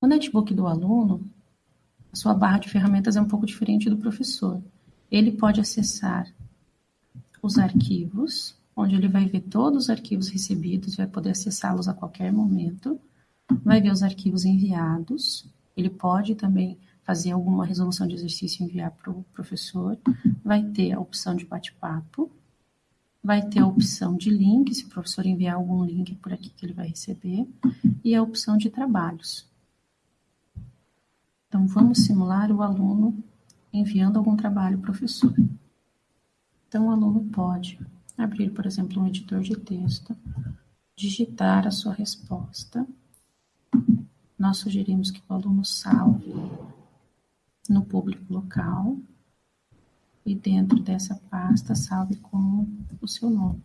No netbook do aluno, a sua barra de ferramentas é um pouco diferente do professor. Ele pode acessar os arquivos, onde ele vai ver todos os arquivos recebidos, vai poder acessá-los a qualquer momento, vai ver os arquivos enviados, ele pode também fazer alguma resolução de exercício e enviar para o professor, vai ter a opção de bate-papo, vai ter a opção de link, se o professor enviar algum link por aqui que ele vai receber, e a opção de trabalhos. Então, vamos simular o aluno enviando algum trabalho ao professor. Então, o aluno pode abrir, por exemplo, um editor de texto, digitar a sua resposta. Nós sugerimos que o aluno salve no público local e dentro dessa pasta salve com o seu nome.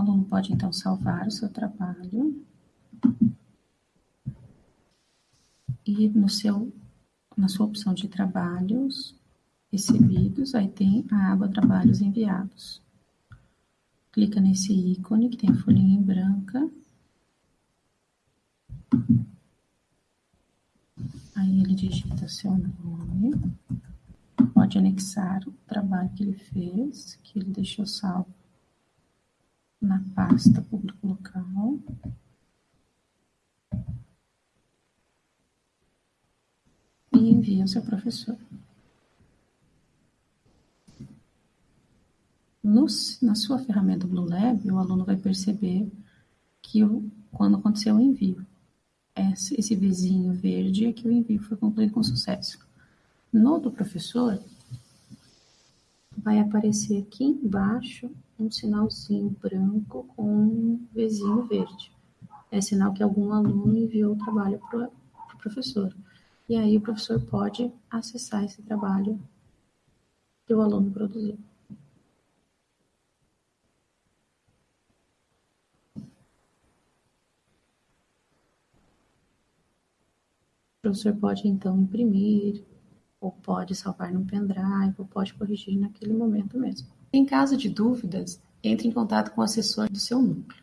Aluno pode então salvar o seu trabalho e no seu, na sua opção de trabalhos recebidos, aí tem a aba trabalhos enviados. Clica nesse ícone que tem a folhinha em branca. Aí ele digita seu nome. Pode anexar o trabalho que ele fez, que ele deixou salvo na pasta público local. E envia ao seu professor. No, na sua ferramenta Blue Lab, o aluno vai perceber que o, quando aconteceu o envio, esse, esse vizinho verde é que o envio foi concluído com sucesso. No do professor, vai aparecer aqui embaixo um sinalzinho branco com um vizinho verde. É sinal que algum aluno enviou o trabalho para o pro professor. E aí o professor pode acessar esse trabalho que o aluno produziu. O professor pode então imprimir, ou pode salvar no pendrive, ou pode corrigir naquele momento mesmo. Em caso de dúvidas, entre em contato com o assessor do seu núcleo.